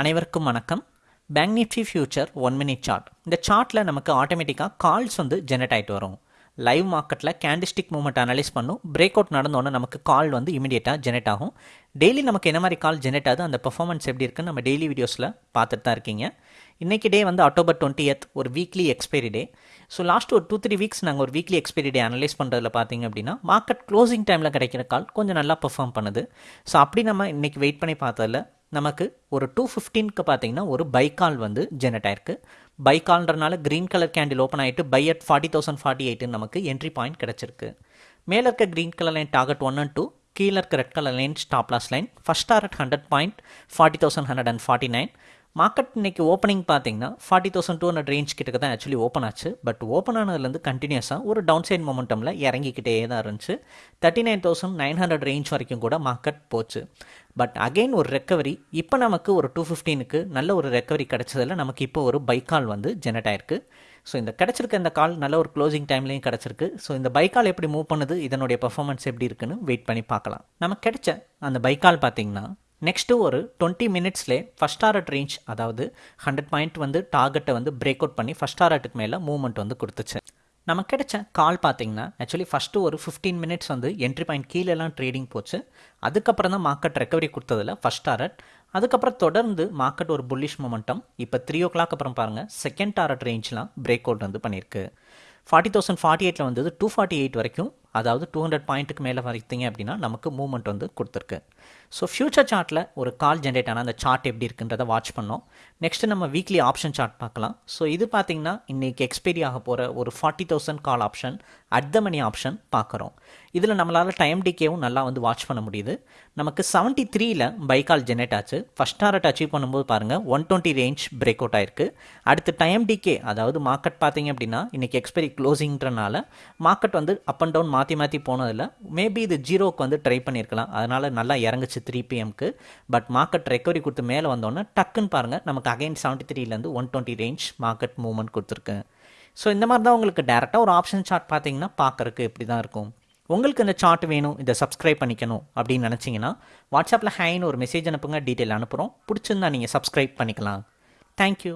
அனைவருக்கும் வணக்கம். Bank Nifty future one minute chart இந்த சார்ட்டில் நமக்கு ஆட்டோமேட்டிக்காக கால்ஸ் வந்து ஜெனரேட் ஆகிட்டு வரும். லைவ் மார்க்கெட்டில் கேண்டிஸ்டிக் மூவ்மெண்ட் அனலைஸ் பண்ணும். பிரேக் அவுட் நடந்தோன்னே நமக்கு கால் வந்து இமீடியட்டாக ஜெனரேட் ஆகும். டெய்லி நமக்கு என்ன மாதிரி கால் ஜெனரேட் ஆகுது? அந்த பெர்ஃபார்மன்ஸ் எப்படி இருக்குன்னு நம்ம டெய்லி வீடியோஸில் பார்த்துட்டு தான் இருக்கீங்க. இன்றைக்கி டே வந்து அக்டோபர் டுவெண்ட்டியத் ஒரு weekly expiry day so last ஒரு டூ த்ரீ வீக்ஸ் நாங்கள் ஒரு வீக்லி எக்ஸ்பைரி டே அனலைஸ் பண்ணுறதுல பார்த்தீங்க அப்படின்னா மார்க்கெட் க்ளோசிங் டைமில் கிடைக்கிற கால் கொஞ்சம் நல்லா பெர்ஃபார்ம் பண்ணுது. ஸோ அப்படி நம்ம இன்றைக்கி வெயிட் பண்ணி பார்த்ததில் நமக்கு ஒரு டூ ஃபிஃப்டீனுக்கு பார்த்தீங்கன்னா ஒரு பை கால் வந்து ஜெனரேட் ஆயிருக்கு. பை கால்ன்றனால க்ரீன் கலர் கேண்டில் ஓப்பன் ஆகிட்டு buy at forty thousand forty எயிட்டுன்னு நமக்கு என்ட்ரி பாயிண்ட் கிடச்சிருக்கு. மேலே இருக்க green colour line target one and two கீழே இருக்க red colour line stop loss line first target hundred point forty thousand hundred and forty nine market இன்றைக்கி opening பார்த்தீங்கன்னா forty thousand two hundred range கிட்ட தான் actually open ஆச்சு. But open ஆனதுலேருந்து கண்டினியூஸாக ஒரு டவுன் சைட் மொமெண்டமில் இறங்கிக்கிட்டே தான் இருந்துச்சு. Thirty nine thousand nine hundred range வரைக்கும் கூட மார்க்கெட் போச்சு. பட் அகெயின் ஒரு ரெக்கவரி இப்போ நமக்கு ஒரு டூ ஃபிஃப்டீனுக்கு நல்ல ஒரு ரெக்கவரி கிடச்சதில் நமக்கு இப்போ ஒரு பைக்கால் வந்து ஜெனரேட் ஆயிருக்கு. ஸோ இந்த கிடச்சிருக்க இந்த கால் நல்ல ஒரு க்ளோசிங் டைம்லேயும் கிடச்சிருக்கு. ஸோ இந்த பைக்கால் எப்படி மூவ் பண்ணுது இதனுடைய பர்ஃபார்மன்ஸ் எப்படி இருக்குன்னு வெயிட் பண்ணி பார்க்கலாம். நமக்கு கிடைச்ச அந்த பைக்கால் பார்த்தீங்கன்னா நெக்ஸ்ட்டு ஒரு டுவெண்ட்டி மினிட்ஸ்லே ஃபஸ்ட் டாரட் ரேஞ்ச் அதாவது ஹண்ட்ரட் பாயிண்ட் வந்து டார்கெட்டை வந்து பிரேக் அவுட் பண்ணி ஃபஸ்ட் டாரட்டுக்கு மேலே மூவ்மெண்ட் வந்து கொடுத்துச்சு. நமக்கு கிடைச்ச கால் பார்த்தீங்கன்னா ஆக்சுவலி ஃபஸ்ட்டு ஒரு ஃபிஃப்டீன் மினிட்ஸ் வந்து என்ட்ரி பாயிண்ட் கீழெல்லாம் ட்ரேடிங் போச்சு. அதுக்கப்புறம் தான் மார்க்கெட் ரெக்கவரி கொடுத்ததில் ஃபஸ்ட் டாரட் அதுக்கப்புறம் தொடர்ந்து மார்க்கெட் ஒரு புல்லிஷ் மொமெண்டம் இப்போ த்ரீ ஓ கிளாக் அப்புறம் பாருங்கள் செகண்ட் டாரட் ரேஞ்ச்லாம் பிரேக் அவுட் வந்து பண்ணியிருக்கு. ஃபார்ட்டி தௌசண்ட் ஃபார்ட்டி எயிட்டில் வந்தது டூ ஃபார்ட்டி எயிட் வரைக்கும். அதாவது டூ ஹண்ட்ரட் பாயிண்ட்டுக்கு மேலே வரைத்தீங்க அப்படின்னா நமக்கு மூவ்மெண்ட் வந்து கொடுத்துருக்கு. ஸோ ஃப்யூச்சர் சார்ட்டில் ஒரு கால் ஜென்ரேட் ஆனால் அந்த சார்ட் எப்படி இருக்குன்றதை வாட்ச் பண்ணோம். நெக்ஸ்ட்டு நம்ம வீக்லி ஆப்ஷன் சார்ட் பார்க்கலாம். ஸோ இது பார்த்தீங்கன்னா இன்றைக்கி எக்ஸ்பைரி ஆக போகிற ஒரு forty thousand call option at the money option பார்க்குறோம். இதில் நம்மளால் டைம் டிகேவும் நல்லா வந்து வாட்ச் பண்ண முடியுது. நமக்கு செவன்ட்டி த்ரீயில் பைக்கால் ஜெனரேட் ஆச்சு. ஃபஸ்ட் டாரட் அச்சீவ் பண்ணும்போது பாருங்கள் one twenty range break out ஆயிருக்கு. அடுத்து டைம் டிகே அதாவது மார்க்கெட் பார்த்தீங்க அப்படின்னா இன்றைக்கி எக்ஸ்பைரி க்ளோசிங்கிறனால மார்க்கெட் வந்து அப் அண்ட் டவுன் மாற்றி மாற்றி போனதில் மேபி இது ஜீரோக்கு வந்து ட்ரை பண்ணியிருக்கலாம் அதனால் நல்லா இறங்குச்சு த்ரீ பிஎம்க்கு பட் மார்க்கெட் ரெக்கவரி கொடுத்து மேலே வந்தோன்னே டக்குன்னு பாருங்கள் நமக்கு again seventy த்ரீலேருந்து one twenty range market movement கொடுத்துருக்கு. ஸோ இந்த மாதிரி தான் உங்களுக்கு டேரெக்டாக ஒரு ஆப்ஷன் சார்ட் பார்த்தீங்கன்னா பார்க்குறக்கு இப்படி தான் இருக்கும். உங்களுக்கு இந்த சார்ட் வேணும் இதை சப்ஸ்கிரைப் பண்ணிக்கணும் அப்படின்னு நினச்சிங்கன்னா வாட்ஸ்அப்பில் ஹேன்னு ஒரு மெசேஜ் அனுப்புங்க டீட்டெயில் அனுப்புகிறோம் பிடிச்சிருந்தா நீங்கள் சப்ஸ்கிரைப் பண்ணிக்கலாம். தேங்க்யூ